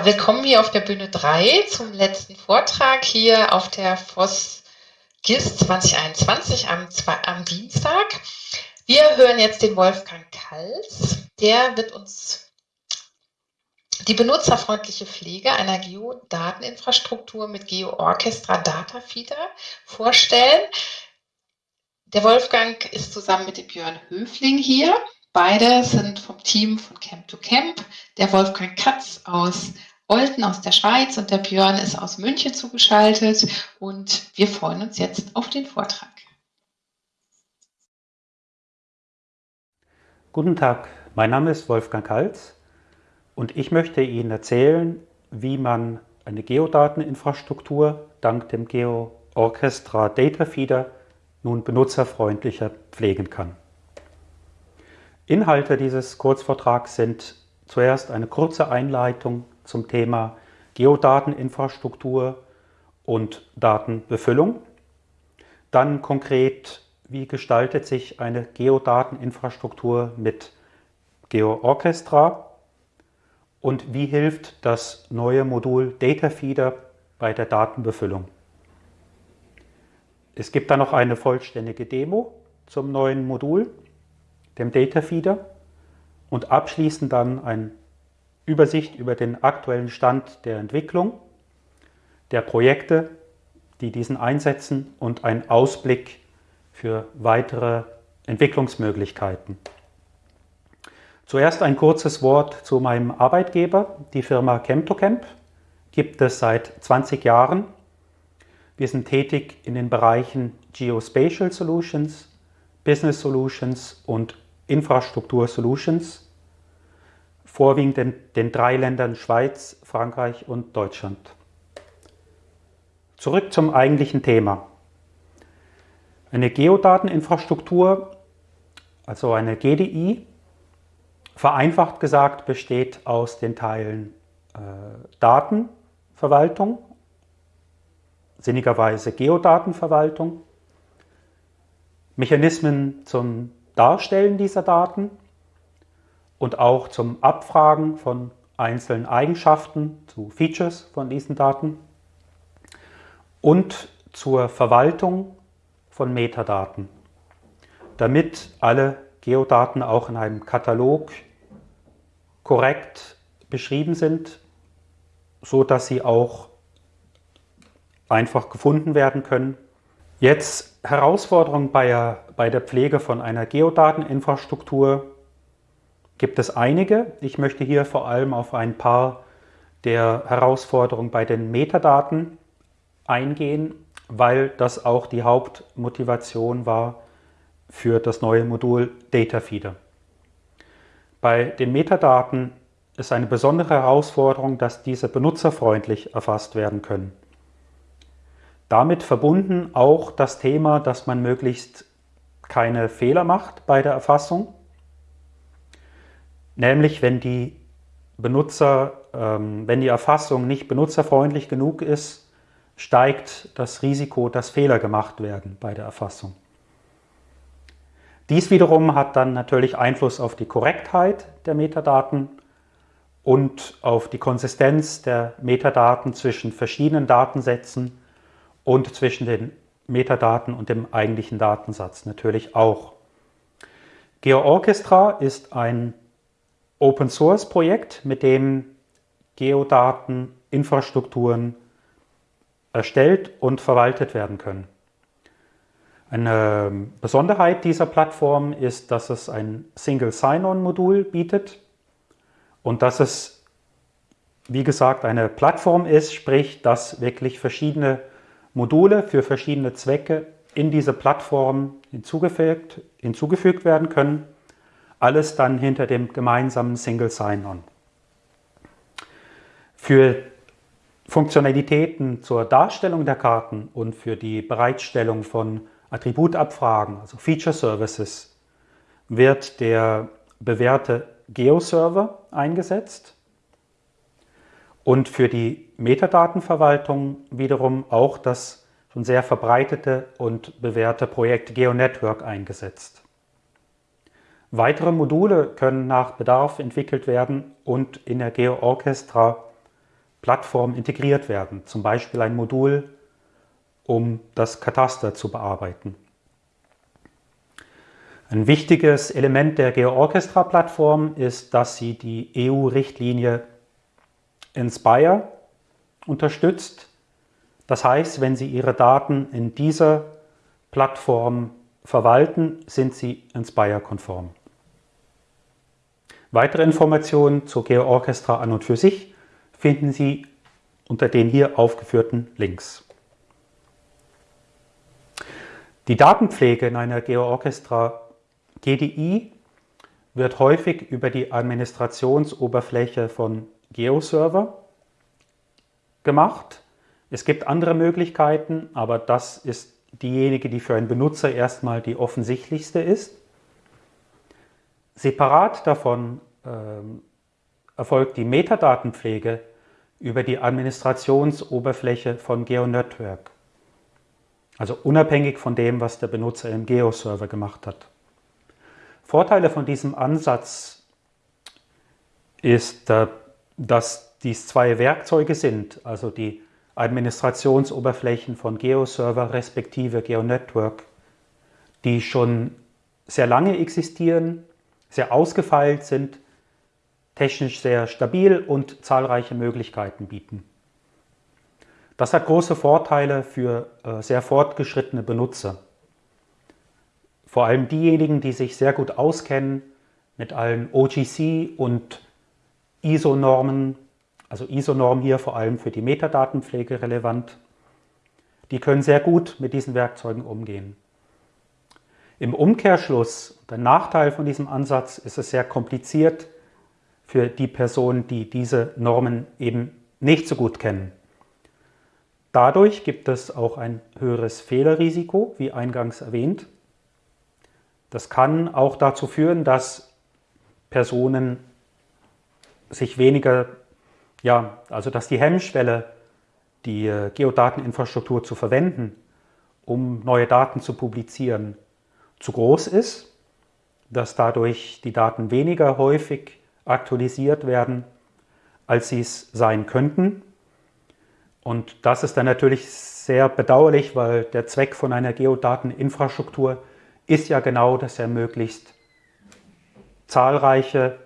Willkommen hier auf der Bühne 3 zum letzten Vortrag hier auf der FOS GIS 2021 am, am Dienstag. Wir hören jetzt den Wolfgang Kals. Der wird uns die benutzerfreundliche Pflege einer Geodateninfrastruktur mit GeoOrchestra Data Feeder vorstellen. Der Wolfgang ist zusammen mit dem Björn Höfling hier. Beide sind vom Team von Camp to Camp. Der Wolfgang Katz aus Olten aus der Schweiz und der Björn ist aus München zugeschaltet und wir freuen uns jetzt auf den Vortrag. Guten Tag, mein Name ist Wolfgang Kalz und ich möchte Ihnen erzählen, wie man eine Geodateninfrastruktur dank dem Geo Orchestra Data Feeder nun benutzerfreundlicher pflegen kann. Inhalte dieses Kurzvortrags sind zuerst eine kurze Einleitung zum Thema Geodateninfrastruktur und Datenbefüllung. Dann konkret, wie gestaltet sich eine Geodateninfrastruktur mit GeoOrchestra und wie hilft das neue Modul Datafeeder bei der Datenbefüllung. Es gibt dann noch eine vollständige Demo zum neuen Modul dem Data Feeder und abschließend dann eine Übersicht über den aktuellen Stand der Entwicklung, der Projekte, die diesen einsetzen und ein Ausblick für weitere Entwicklungsmöglichkeiten. Zuerst ein kurzes Wort zu meinem Arbeitgeber, die Firma Chem2Camp. Gibt es seit 20 Jahren. Wir sind tätig in den Bereichen Geospatial Solutions, Business Solutions und Infrastruktur Solutions, vorwiegend in den drei Ländern Schweiz, Frankreich und Deutschland. Zurück zum eigentlichen Thema. Eine Geodateninfrastruktur, also eine GDI, vereinfacht gesagt besteht aus den Teilen äh, Datenverwaltung, sinnigerweise Geodatenverwaltung, Mechanismen zum Darstellen dieser Daten und auch zum Abfragen von einzelnen Eigenschaften zu Features von diesen Daten und zur Verwaltung von Metadaten, damit alle Geodaten auch in einem Katalog korrekt beschrieben sind, so dass sie auch einfach gefunden werden können. Jetzt Herausforderungen bei der, bei der Pflege von einer Geodateninfrastruktur gibt es einige. Ich möchte hier vor allem auf ein paar der Herausforderungen bei den Metadaten eingehen, weil das auch die Hauptmotivation war für das neue Modul Datafeeder. Bei den Metadaten ist eine besondere Herausforderung, dass diese benutzerfreundlich erfasst werden können. Damit verbunden auch das Thema, dass man möglichst keine Fehler macht bei der Erfassung. Nämlich wenn die Benutzer, ähm, wenn die Erfassung nicht benutzerfreundlich genug ist, steigt das Risiko, dass Fehler gemacht werden bei der Erfassung. Dies wiederum hat dann natürlich Einfluss auf die Korrektheit der Metadaten und auf die Konsistenz der Metadaten zwischen verschiedenen Datensätzen und zwischen den Metadaten und dem eigentlichen Datensatz natürlich auch. GeoOrchestra ist ein Open-Source-Projekt, mit dem Geodateninfrastrukturen erstellt und verwaltet werden können. Eine Besonderheit dieser Plattform ist, dass es ein Single Sign-On-Modul bietet und dass es, wie gesagt, eine Plattform ist, sprich, dass wirklich verschiedene Module für verschiedene Zwecke in diese Plattform hinzugefügt, hinzugefügt werden können. Alles dann hinter dem gemeinsamen Single Sign-On. Für Funktionalitäten zur Darstellung der Karten und für die Bereitstellung von Attributabfragen, also Feature Services, wird der bewährte Geo-Server eingesetzt und für die Metadatenverwaltung wiederum auch das schon sehr verbreitete und bewährte Projekt GeoNetwork eingesetzt. Weitere Module können nach Bedarf entwickelt werden und in der GeoOrchestra Plattform integriert werden, zum Beispiel ein Modul, um das Kataster zu bearbeiten. Ein wichtiges Element der GeoOrchestra-Plattform ist, dass sie die EU-Richtlinie Inspire unterstützt. Das heißt, wenn Sie Ihre Daten in dieser Plattform verwalten, sind sie Inspire-konform. Weitere Informationen zur GeoOrchestra an und für sich finden Sie unter den hier aufgeführten Links. Die Datenpflege in einer GeoOrchestra GDI wird häufig über die Administrationsoberfläche von GeoServer gemacht. Es gibt andere Möglichkeiten, aber das ist diejenige, die für einen Benutzer erstmal die offensichtlichste ist. Separat davon ähm, erfolgt die Metadatenpflege über die Administrationsoberfläche von GeoNetwork. Also unabhängig von dem, was der Benutzer im GeoServer gemacht hat. Vorteile von diesem Ansatz ist, äh, dass dies zwei Werkzeuge sind, also die Administrationsoberflächen von GeoServer respektive GeoNetwork, die schon sehr lange existieren, sehr ausgefeilt sind, technisch sehr stabil und zahlreiche Möglichkeiten bieten. Das hat große Vorteile für äh, sehr fortgeschrittene Benutzer. Vor allem diejenigen, die sich sehr gut auskennen mit allen OGC und ISO-Normen also ISO-Norm hier vor allem für die Metadatenpflege relevant. Die können sehr gut mit diesen Werkzeugen umgehen. Im Umkehrschluss, der Nachteil von diesem Ansatz, ist es sehr kompliziert für die Personen, die diese Normen eben nicht so gut kennen. Dadurch gibt es auch ein höheres Fehlerrisiko, wie eingangs erwähnt. Das kann auch dazu führen, dass Personen sich weniger ja, also dass die Hemmschwelle, die äh, Geodateninfrastruktur zu verwenden, um neue Daten zu publizieren, zu groß ist, dass dadurch die Daten weniger häufig aktualisiert werden, als sie es sein könnten. Und das ist dann natürlich sehr bedauerlich, weil der Zweck von einer Geodateninfrastruktur ist ja genau, dass er möglichst zahlreiche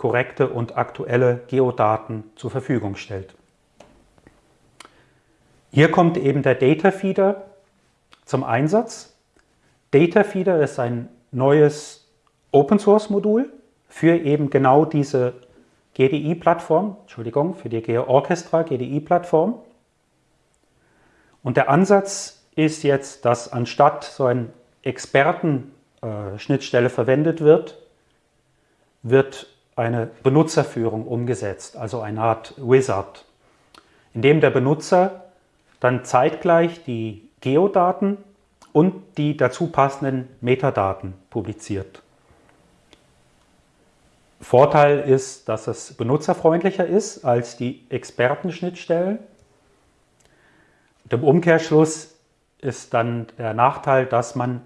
korrekte und aktuelle Geodaten zur Verfügung stellt. Hier kommt eben der Data Feeder zum Einsatz. Data Feeder ist ein neues Open Source Modul für eben genau diese GDI-Plattform, Entschuldigung, für die GeoOrchestra GDI-Plattform. Und der Ansatz ist jetzt, dass anstatt so eine Experten-Schnittstelle äh, verwendet wird, wird eine Benutzerführung umgesetzt, also eine Art Wizard, in dem der Benutzer dann zeitgleich die Geodaten und die dazu passenden Metadaten publiziert. Vorteil ist, dass es benutzerfreundlicher ist als die Expertenschnittstellen. Im Umkehrschluss ist dann der Nachteil, dass man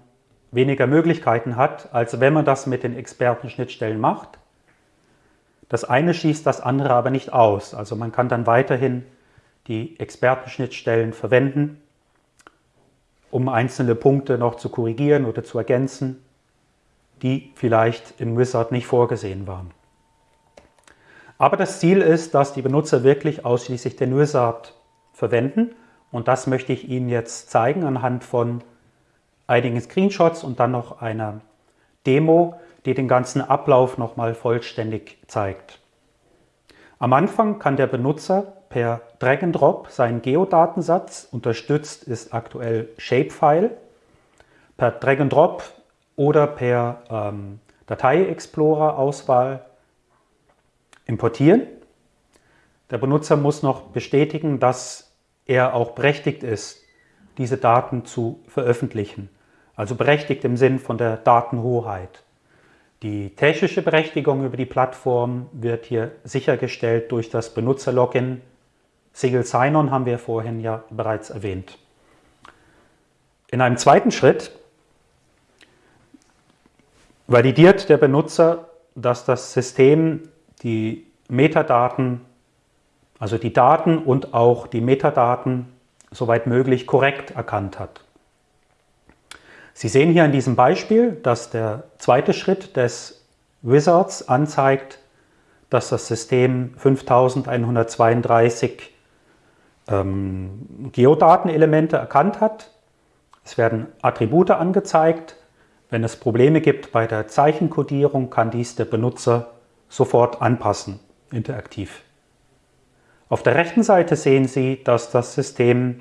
weniger Möglichkeiten hat, als wenn man das mit den Expertenschnittstellen macht. Das eine schließt das andere aber nicht aus. Also man kann dann weiterhin die Expertenschnittstellen verwenden, um einzelne Punkte noch zu korrigieren oder zu ergänzen, die vielleicht im Wizard nicht vorgesehen waren. Aber das Ziel ist, dass die Benutzer wirklich ausschließlich den Wizard verwenden und das möchte ich Ihnen jetzt zeigen anhand von einigen Screenshots und dann noch einer Demo, die den ganzen Ablauf nochmal vollständig zeigt. Am Anfang kann der Benutzer per Drag and Drop seinen Geodatensatz, unterstützt ist aktuell Shapefile, per Drag and Drop oder per ähm, Datei-Explorer-Auswahl importieren. Der Benutzer muss noch bestätigen, dass er auch berechtigt ist, diese Daten zu veröffentlichen. Also berechtigt im Sinn von der Datenhoheit. Die technische Berechtigung über die Plattform wird hier sichergestellt durch das Benutzerlogin. Single Sign-On haben wir vorhin ja bereits erwähnt. In einem zweiten Schritt validiert der Benutzer, dass das System die Metadaten, also die Daten und auch die Metadaten soweit möglich korrekt erkannt hat. Sie sehen hier in diesem Beispiel, dass der zweite Schritt des Wizards anzeigt, dass das System 5132 ähm, Geodatenelemente erkannt hat. Es werden Attribute angezeigt. Wenn es Probleme gibt bei der Zeichenkodierung, kann dies der Benutzer sofort anpassen, interaktiv. Auf der rechten Seite sehen Sie, dass das System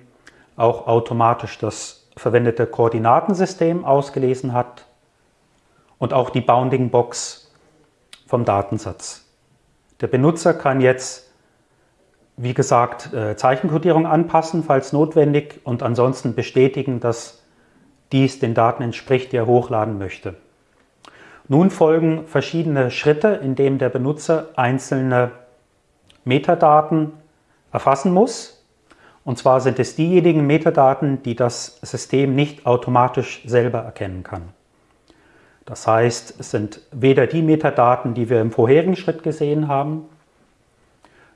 auch automatisch das verwendete Koordinatensystem ausgelesen hat und auch die Bounding Box vom Datensatz. Der Benutzer kann jetzt, wie gesagt, äh, Zeichenkodierung anpassen, falls notwendig, und ansonsten bestätigen, dass dies den Daten entspricht, die er hochladen möchte. Nun folgen verschiedene Schritte, in denen der Benutzer einzelne Metadaten erfassen muss. Und zwar sind es diejenigen Metadaten, die das System nicht automatisch selber erkennen kann. Das heißt, es sind weder die Metadaten, die wir im vorherigen Schritt gesehen haben,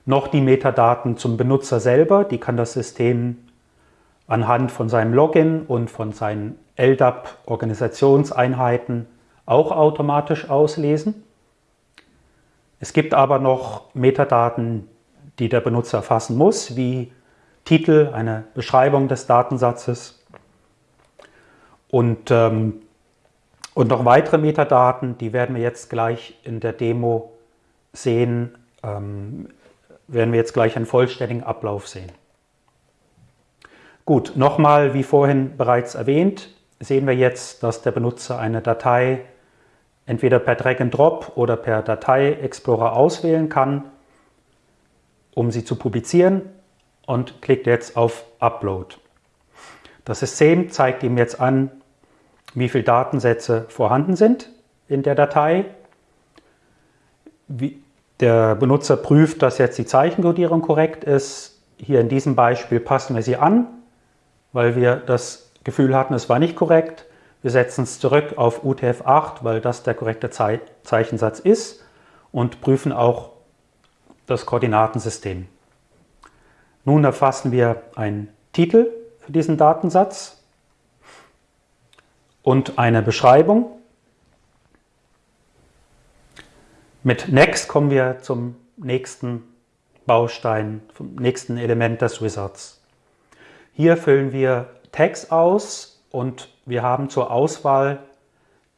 noch die Metadaten zum Benutzer selber. Die kann das System anhand von seinem Login und von seinen LDAP-Organisationseinheiten auch automatisch auslesen. Es gibt aber noch Metadaten, die der Benutzer erfassen muss, wie Titel, eine Beschreibung des Datensatzes und, ähm, und noch weitere Metadaten, die werden wir jetzt gleich in der Demo sehen, ähm, werden wir jetzt gleich einen vollständigen Ablauf sehen. Gut, nochmal, wie vorhin bereits erwähnt, sehen wir jetzt, dass der Benutzer eine Datei entweder per Drag and Drop oder per Datei-Explorer auswählen kann, um sie zu publizieren und klickt jetzt auf Upload. Das System zeigt ihm jetzt an, wie viele Datensätze vorhanden sind in der Datei. Wie der Benutzer prüft, dass jetzt die Zeichenkodierung korrekt ist. Hier in diesem Beispiel passen wir sie an, weil wir das Gefühl hatten, es war nicht korrekt. Wir setzen es zurück auf UTF-8, weil das der korrekte Ze Zeichensatz ist und prüfen auch das Koordinatensystem. Nun erfassen wir einen Titel für diesen Datensatz und eine Beschreibung. Mit Next kommen wir zum nächsten Baustein, zum nächsten Element des Wizards. Hier füllen wir Tags aus und wir haben zur Auswahl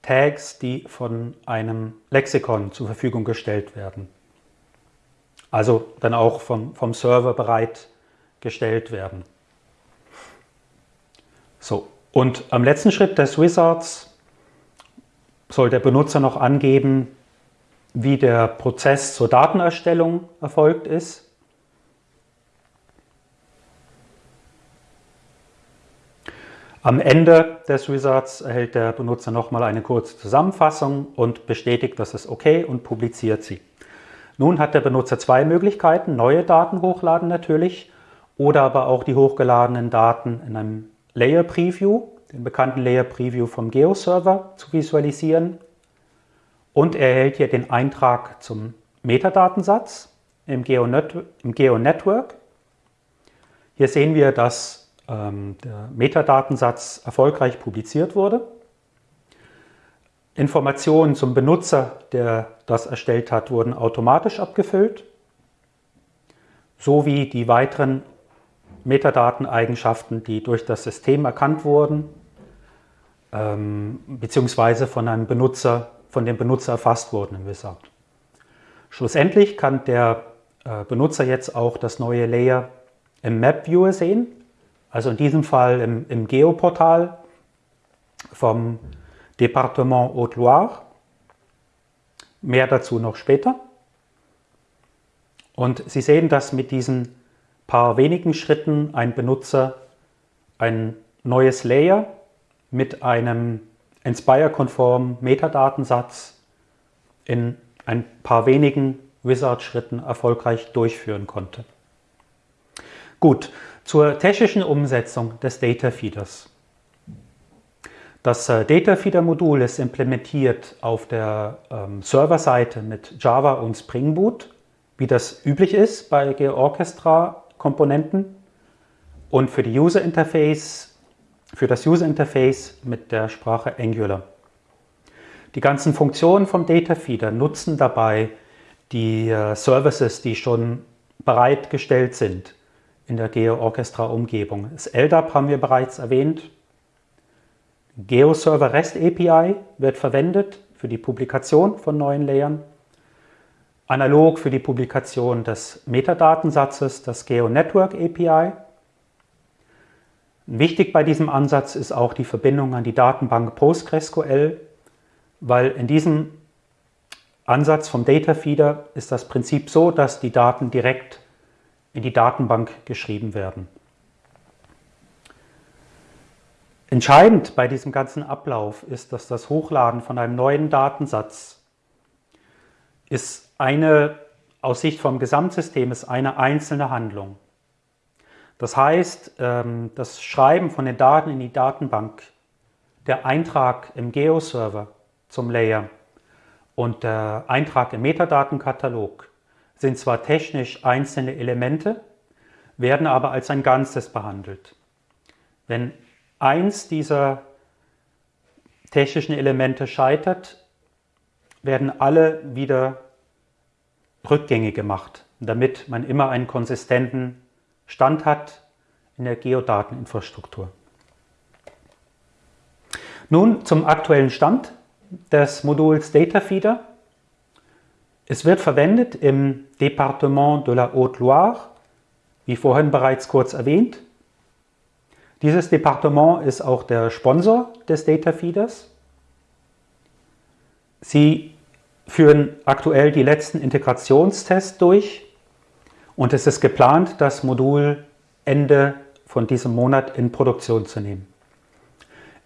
Tags, die von einem Lexikon zur Verfügung gestellt werden. Also dann auch vom, vom Server bereitgestellt werden. So, und am letzten Schritt des Wizards soll der Benutzer noch angeben, wie der Prozess zur Datenerstellung erfolgt ist. Am Ende des Wizards erhält der Benutzer nochmal eine kurze Zusammenfassung und bestätigt, dass es okay und publiziert sie. Nun hat der Benutzer zwei Möglichkeiten, neue Daten hochladen natürlich oder aber auch die hochgeladenen Daten in einem Layer Preview, den bekannten Layer Preview vom Geo-Server zu visualisieren. Und er erhält hier den Eintrag zum Metadatensatz im Geo-Network. Hier sehen wir, dass ähm, der Metadatensatz erfolgreich publiziert wurde. Informationen zum Benutzer, der das erstellt hat, wurden automatisch abgefüllt, sowie die weiteren Metadateneigenschaften, die durch das System erkannt wurden, ähm, beziehungsweise von einem Benutzer, von dem Benutzer erfasst wurden im Wizard. Schlussendlich kann der äh, Benutzer jetzt auch das neue Layer im Map Viewer sehen. Also in diesem Fall im, im Geoportal vom Departement Haute-Loire. Mehr dazu noch später. Und Sie sehen, dass mit diesen paar wenigen Schritten ein Benutzer ein neues Layer mit einem Inspire-konformen Metadatensatz in ein paar wenigen Wizard-Schritten erfolgreich durchführen konnte. Gut, zur technischen Umsetzung des Data Feeders. Das äh, Data Feeder Modul ist implementiert auf der ähm, Serverseite mit Java und Spring Boot wie das üblich ist bei GeoOrchestra-Komponenten und für die User Interface, für das User Interface mit der Sprache Angular. Die ganzen Funktionen vom Data Feeder nutzen dabei die äh, Services, die schon bereitgestellt sind in der GeoOrchestra-Umgebung. Das LDAP haben wir bereits erwähnt. GeoServer REST API wird verwendet für die Publikation von neuen Layern. Analog für die Publikation des Metadatensatzes das GeoNetwork API. Wichtig bei diesem Ansatz ist auch die Verbindung an die Datenbank PostgreSQL, weil in diesem Ansatz vom Data Feeder ist das Prinzip so, dass die Daten direkt in die Datenbank geschrieben werden. Entscheidend bei diesem ganzen Ablauf ist, dass das Hochladen von einem neuen Datensatz ist eine, aus Sicht vom Gesamtsystem, ist eine einzelne Handlung. Das heißt, ähm, das Schreiben von den Daten in die Datenbank, der Eintrag im Geo-Server zum Layer und der Eintrag im Metadatenkatalog sind zwar technisch einzelne Elemente, werden aber als ein Ganzes behandelt. Wenn eins dieser technischen Elemente scheitert, werden alle wieder rückgängig gemacht, damit man immer einen konsistenten Stand hat in der Geodateninfrastruktur. Nun zum aktuellen Stand des Moduls Data Feeder. Es wird verwendet im Département de la Haute-Loire, wie vorhin bereits kurz erwähnt. Dieses Departement ist auch der Sponsor des Data Feeders. Sie führen aktuell die letzten Integrationstests durch und es ist geplant, das Modul Ende von diesem Monat in Produktion zu nehmen.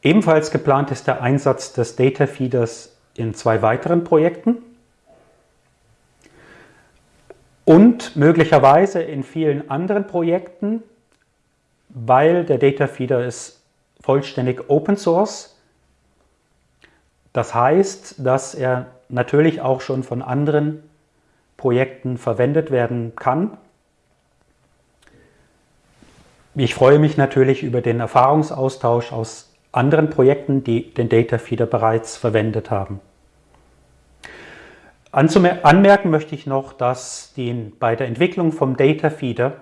Ebenfalls geplant ist der Einsatz des Data Feeders in zwei weiteren Projekten und möglicherweise in vielen anderen Projekten, weil der Data Feeder ist vollständig Open Source. Das heißt, dass er natürlich auch schon von anderen Projekten verwendet werden kann. Ich freue mich natürlich über den Erfahrungsaustausch aus anderen Projekten, die den Data Feeder bereits verwendet haben. Anmerken möchte ich noch, dass die, bei der Entwicklung vom Data Feeder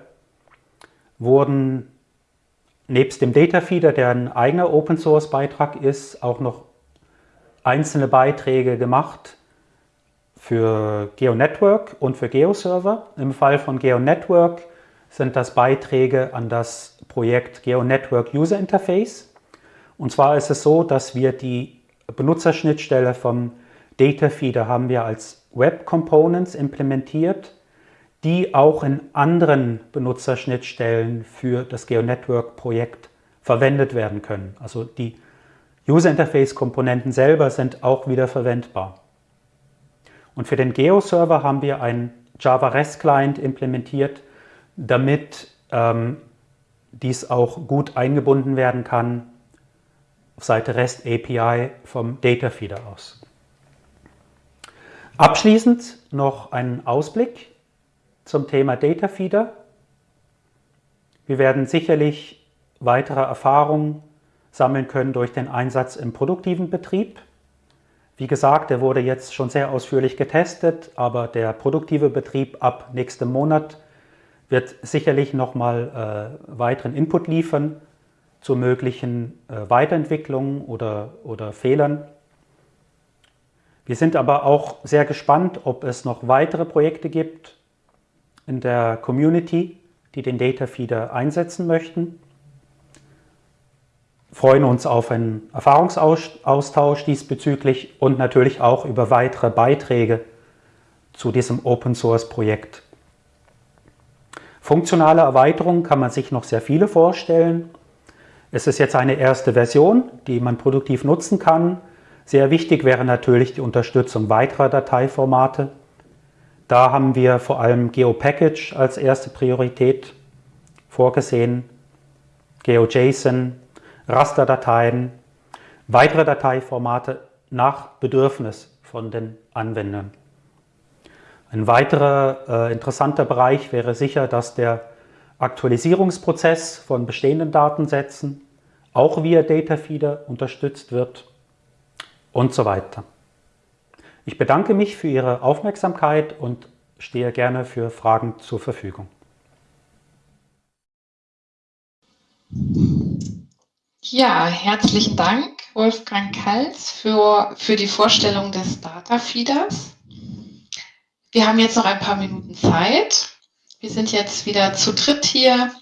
wurden nebst dem Data Feeder, der ein eigener Open Source Beitrag ist, auch noch einzelne Beiträge gemacht für GeoNetwork und für GeoServer. Im Fall von GeoNetwork sind das Beiträge an das Projekt GeoNetwork User Interface. Und zwar ist es so, dass wir die Benutzerschnittstelle vom Data Feeder haben wir als Web Components implementiert, die auch in anderen Benutzerschnittstellen für das GeoNetwork-Projekt verwendet werden können. Also die User Interface-Komponenten selber sind auch wieder verwendbar. Und für den Geo-Server haben wir einen Java REST-Client implementiert, damit ähm, dies auch gut eingebunden werden kann auf Seite REST API vom Data Feeder aus. Abschließend noch ein Ausblick zum Thema Data Feeder. Wir werden sicherlich weitere Erfahrungen sammeln können durch den Einsatz im produktiven Betrieb. Wie gesagt, der wurde jetzt schon sehr ausführlich getestet, aber der produktive Betrieb ab nächstem Monat wird sicherlich nochmal äh, weiteren Input liefern zu möglichen äh, Weiterentwicklungen oder, oder Fehlern. Wir sind aber auch sehr gespannt, ob es noch weitere Projekte gibt in der Community, die den Data Feeder einsetzen möchten. Freuen uns auf einen Erfahrungsaustausch diesbezüglich und natürlich auch über weitere Beiträge zu diesem Open Source Projekt. Funktionale Erweiterungen kann man sich noch sehr viele vorstellen. Es ist jetzt eine erste Version, die man produktiv nutzen kann. Sehr wichtig wäre natürlich die Unterstützung weiterer Dateiformate. Da haben wir vor allem GeoPackage als erste Priorität vorgesehen, GeoJSON, Rasterdateien, weitere Dateiformate nach Bedürfnis von den Anwendern. Ein weiterer äh, interessanter Bereich wäre sicher, dass der Aktualisierungsprozess von bestehenden Datensätzen auch via Datafeeder unterstützt wird und so weiter. Ich bedanke mich für Ihre Aufmerksamkeit und stehe gerne für Fragen zur Verfügung. Ja, herzlichen Dank, Wolfgang Kals, für, für die Vorstellung des Data Feeders. Wir haben jetzt noch ein paar Minuten Zeit. Wir sind jetzt wieder zu dritt hier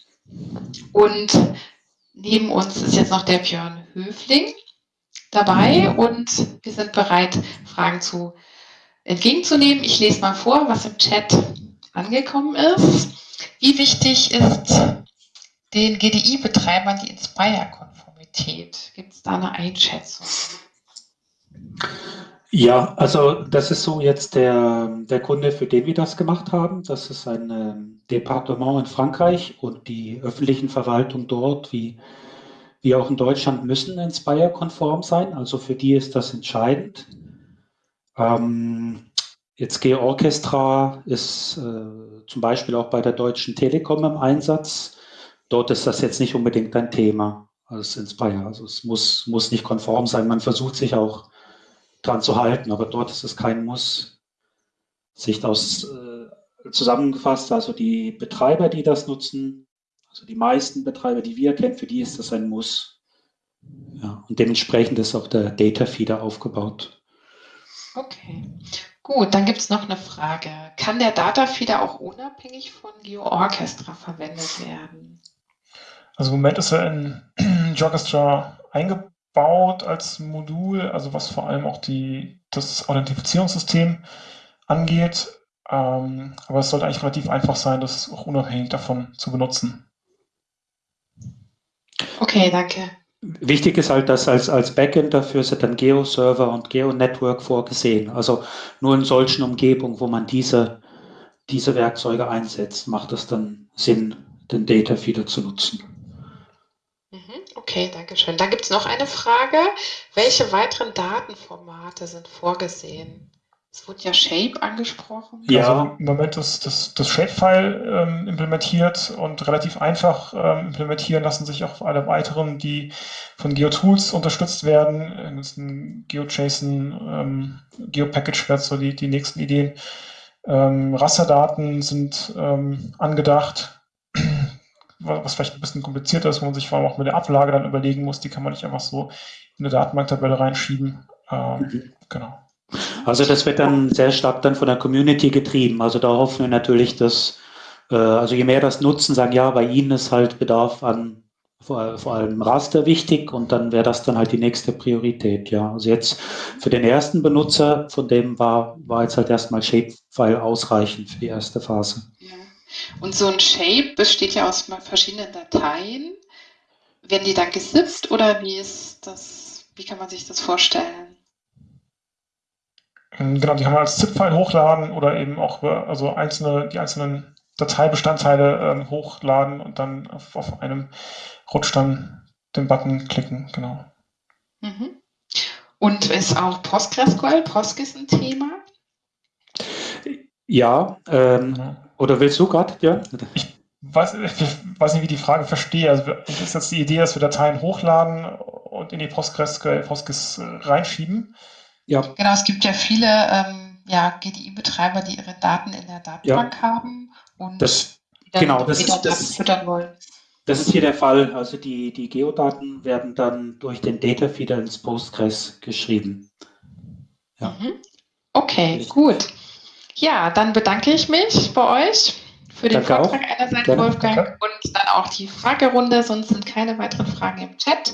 und neben uns ist jetzt noch der Björn Höfling dabei und wir sind bereit, Fragen zu entgegenzunehmen. Ich lese mal vor, was im Chat angekommen ist. Wie wichtig ist den GDI-Betreibern die Inspire-Konformität? Gibt es da eine Einschätzung? Ja, also das ist so jetzt der, der Kunde, für den wir das gemacht haben. Das ist ein ähm, Departement in Frankreich und die öffentlichen Verwaltungen dort, wie, wie auch in Deutschland, müssen Inspire-konform sein. Also für die ist das entscheidend. Ähm, jetzt G-Orchestra ist äh, zum Beispiel auch bei der Deutschen Telekom im Einsatz. Dort ist das jetzt nicht unbedingt ein Thema als Inspire. Also es muss, muss nicht konform sein. Man versucht sich auch dran zu halten, aber dort ist es kein Muss. Sicht aus äh, zusammengefasst, also die Betreiber, die das nutzen, also die meisten Betreiber, die wir kennen, für die ist das ein Muss. Ja, und dementsprechend ist auch der Data Feeder aufgebaut. Okay, gut, dann gibt es noch eine Frage. Kann der Datafeeder auch unabhängig von GeoOrchestra verwendet werden? Also im Moment ist er in GeoOrchestra eingebaut als Modul, also was vor allem auch die, das Authentifizierungssystem angeht. Ähm, aber es sollte eigentlich relativ einfach sein, das auch unabhängig davon zu benutzen. Okay, danke. Wichtig ist halt, dass als, als Backend dafür sind dann Geo-Server und Geo-Network vorgesehen. Also nur in solchen Umgebungen, wo man diese, diese Werkzeuge einsetzt, macht es dann Sinn, den Data Feeder zu nutzen. Mhm, okay, danke schön. Da gibt es noch eine Frage. Welche weiteren Datenformate sind vorgesehen? Es wurde ja Shape angesprochen. Ja. Also im Moment ist das, das Shapefile ähm, implementiert und relativ einfach ähm, implementieren lassen sich auch alle weiteren, die von GeoTools unterstützt werden. Das ist ein GeoJSON, ähm, GeoPackage wäre so die, die nächsten Ideen. Ähm, Rasterdaten sind ähm, angedacht, was vielleicht ein bisschen komplizierter ist, wo man sich vor allem auch mit der Ablage dann überlegen muss. Die kann man nicht einfach so in eine Datenbanktabelle reinschieben. Ähm, mhm. Genau. Also das wird dann sehr stark dann von der Community getrieben. Also da hoffen wir natürlich, dass, äh, also je mehr das nutzen, sagen, ja, bei Ihnen ist halt Bedarf an vor, vor allem Raster wichtig und dann wäre das dann halt die nächste Priorität, ja. Also jetzt für den ersten Benutzer, von dem war, war jetzt halt erstmal Shapefile ausreichend für die erste Phase. Ja. Und so ein Shape besteht ja aus verschiedenen Dateien. Werden die dann gesippt oder wie ist das, wie kann man sich das vorstellen? Ähm, genau, die kann man als ZIP-File hochladen oder eben auch also einzelne, die einzelnen Dateibestandteile ähm, hochladen und dann auf, auf, einem Rutsch dann den Button klicken, genau. Mhm. Und ist auch PostgreSQL, Postgis ein Thema? Ja, ähm, ja. Oder willst du gerade, ja? Ich weiß, ich weiß nicht, wie die Frage verstehe. Also ist jetzt die Idee, dass wir Dateien hochladen und in die PostgreSQL, Postgis äh, reinschieben. Ja. Genau, es gibt ja viele ähm, ja, GDI-Betreiber, die ihre Daten in der Datenbank ja. haben und das, dann genau, das ist, das, füttern wollen. Das ist hier der Fall. Also die, die Geodaten werden dann durch den Data Feeder ins Postgres geschrieben. Ja. Mhm. Okay, Richtig. gut. Ja, dann bedanke ich mich bei euch für den Danke Vortrag auch. einerseits, Gerne. Wolfgang, Danke. und dann auch die Fragerunde. Sonst sind keine weiteren Fragen im Chat.